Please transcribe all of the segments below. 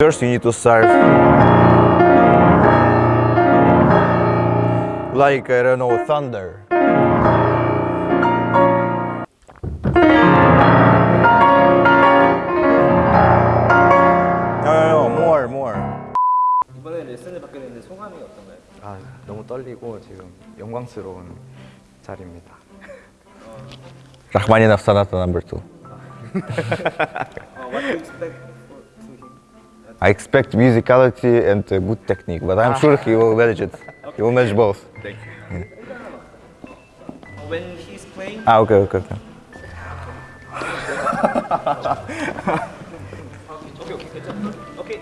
First you need to start like I don't know thunder. No, no, no, more, more. 이번에 레슨을 받게 됐는데 소감이 어떤가요? 아, 너무 떨리고 지금 영광스러운 자리입니다. Sonata number two. Uh, what do you expect? I expect musicality and uh, good technique, but I'm ah. sure he will manage it. okay. He will manage both. Thank you. When he's playing... Ah, okay, okay, okay. okay, okay, okay.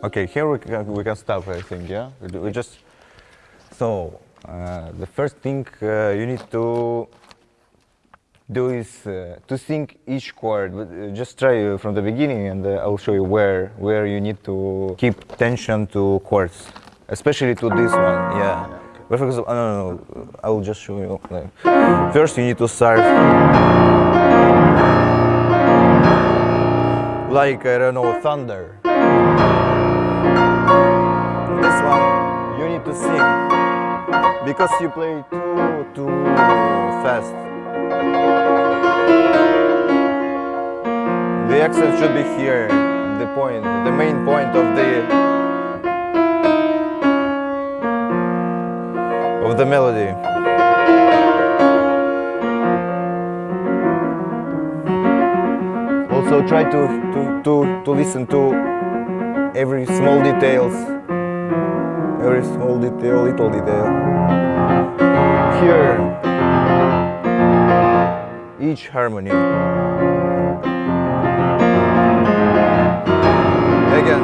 Okay, here we can, we can stop, I think, yeah? We, we just, so, uh, the first thing uh, you need to do is uh, to sing each chord. But, uh, just try uh, from the beginning and uh, I'll show you where, where you need to keep tension to chords, especially to this one, yeah. But for example, no, no, no, I will just show you. Like, first you need to start like, I don't know, thunder. To sing because you play too too fast. The accent should be here, the point, the main point of the of the melody. Also try to to to, to listen to every small details every small detail little detail here each harmony. Again.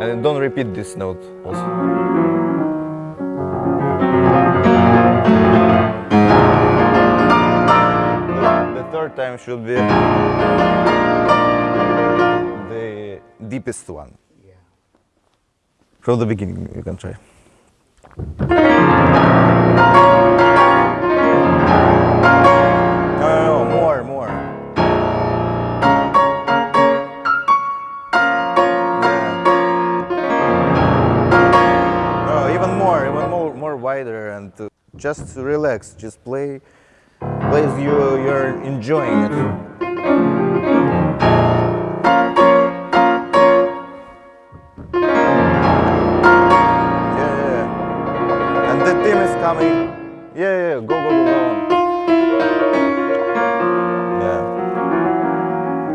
And don't repeat this note also. The third time should be deepest one. From the beginning, you can try. No, no, no, more, more. Yeah. No, even more, even more, more wider, and uh, just relax. Just play, play as you you're enjoying it. coming. Yeah, yeah, go, go, go, go. Yeah.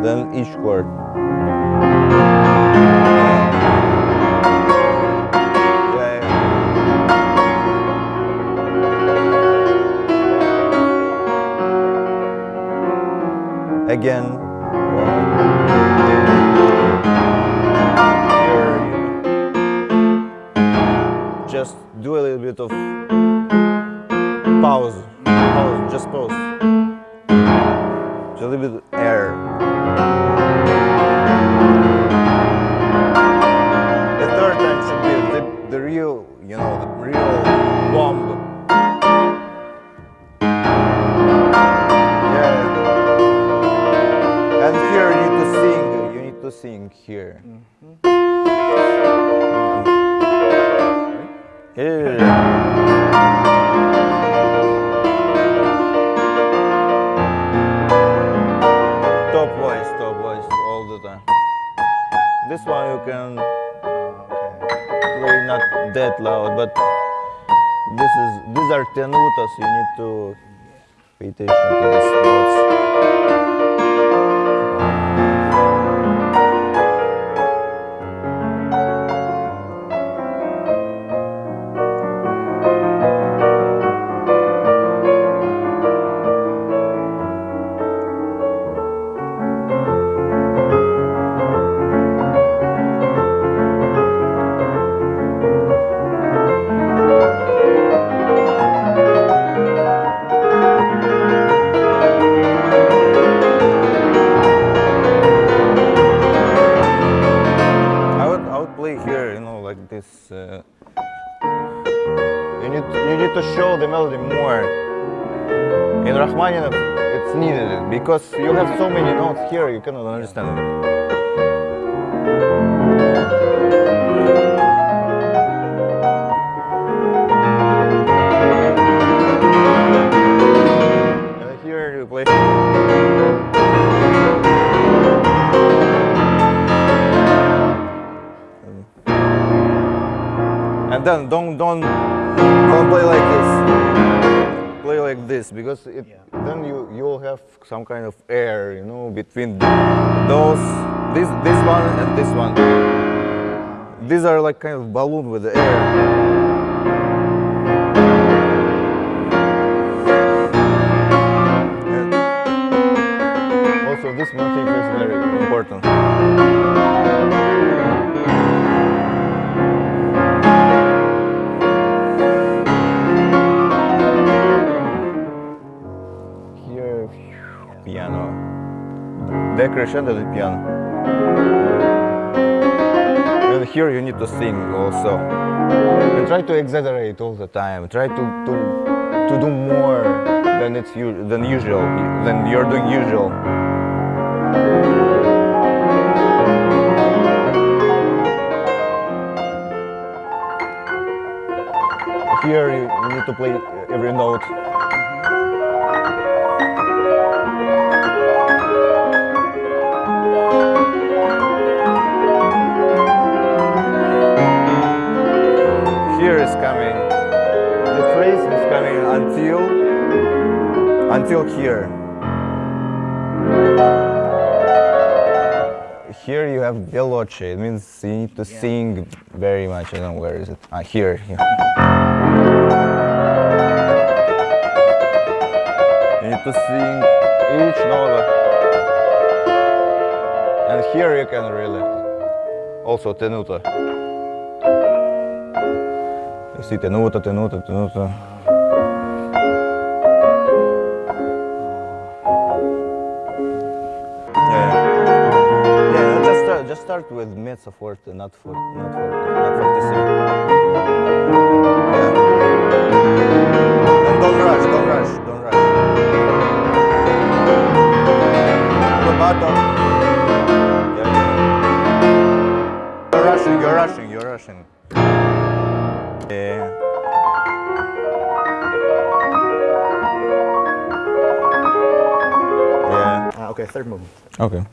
Then each chord. Yeah. Again. Sing. You need to sing here. Mm-hmm. Here. Top voice, top voice all the time. This one you can uh, play not that loud, but this is these are tenutas. You need to pay attention to these notes. Because you have so many notes here, you cannot understand it. And here you play. And then don't don't don't play like this. Play like this because it then you have some kind of air, you know, between those this this one and this one. These are like kind of balloon with the air. Also this motif is very important. Piano. Decrescendo the piano. And here you need to sing also. And try to exaggerate all the time. Try to to, to do more than it's than usual than you're doing usual. Here you, you need to play every note. Until until here. Here you have veloce. It means you need to sing very much. I don't know where is it. Ah, here. here. You need to sing each note. And here you can really also tenuta. You see tenuta, tenuta, tenuta. Start, with mezzo forte, not forte, not forte, not fortissimo. Yeah. And don't rush, don't rush, don't rush. Rubato. Yeah, yeah. You're rushing, you're rushing, you're rushing. Yeah. Yeah. Ah, okay, third movement. Okay.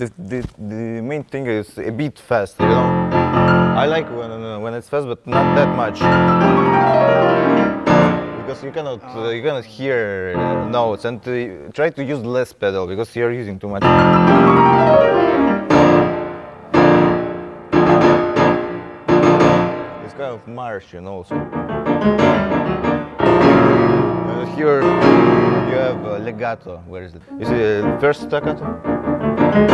The, the, the main thing is a bit fast, you know. I like when, when it's fast, but not that much. Because you cannot, uh, you cannot hear notes and uh, try to use less pedal because you're using too much. It's kind of marsh, you know. So. Uh, here you have legato. Where is it? It uh, first staccato? Also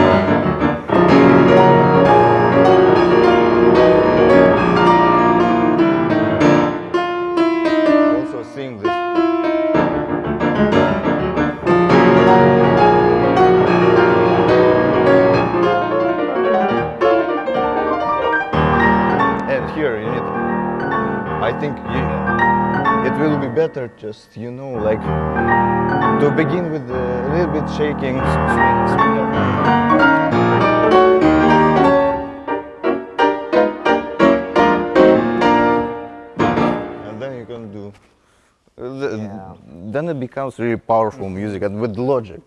sing this. And here you need. I think you, better just you know like to begin with a little bit shaking. And then you can do. uh, the- Yeah. Then it becomes really powerful music and with logic.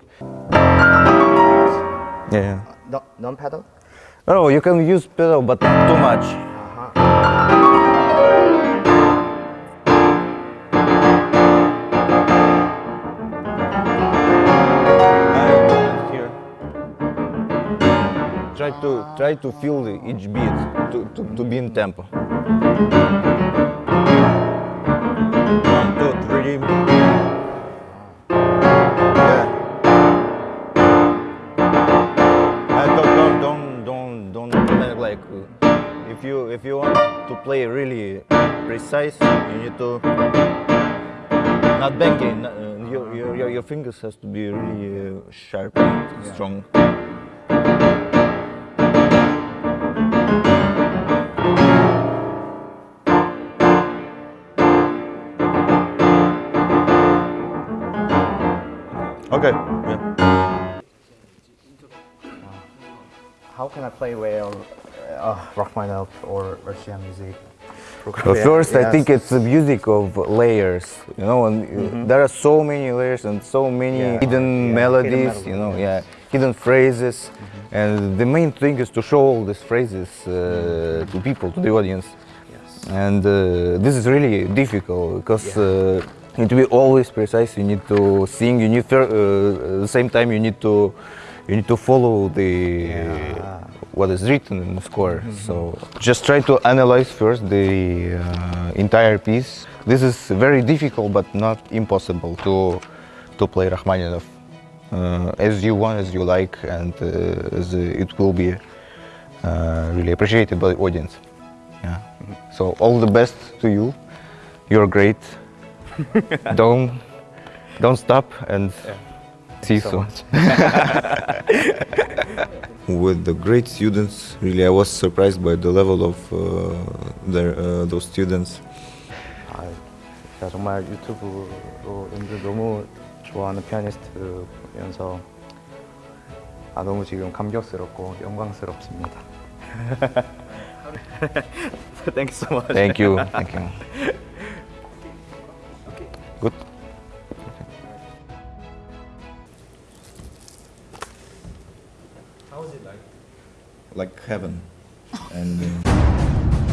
Yeah. No, non-pedal? Oh, you can use pedal, but not too much. To try to feel each beat to, to, to be in tempo. One, two, three. Yeah. Uh, don't, don't, don't, don't, don't like. uh, If you if you want to play really precise, you need to not banging. Uh, your, your your fingers has to be really uh, sharp and strong. Okay. Yeah. How can I play well uh, Rachmaninoff or Russian music? Well, first, I think it's the music of layers, you know, and uh, there are so many layers and so many Yeah. hidden Yeah, hidden melodies, melodies, you know, yes. yeah, hidden phrases. And the main thing is to show all these phrases uh, to people, to the audience. Yes. And uh, this is really difficult because uh, you need to be always precise. You need to sing. You need to, uh, at the same time you need to you need to follow the what is written in the score. So just try to analyze first the uh, entire piece. This is very difficult, but not impossible to to play Rachmaninoff uh, as you want, as you like, and uh, as uh, it will be uh, really appreciated by the audience. Yeah. So all the best to you. You're great. don't don't stop and see you so soon. much. With the great students, really, I was surprised by the level of uh, their, uh, those students. 아, 제가 정말 유튜브로 연주 너무 좋아하는 피아니스트면서 아, 너무 지금 감격스럽고 영광스럽습니다. Thank you so much. Thank you. Thank you. Heaven.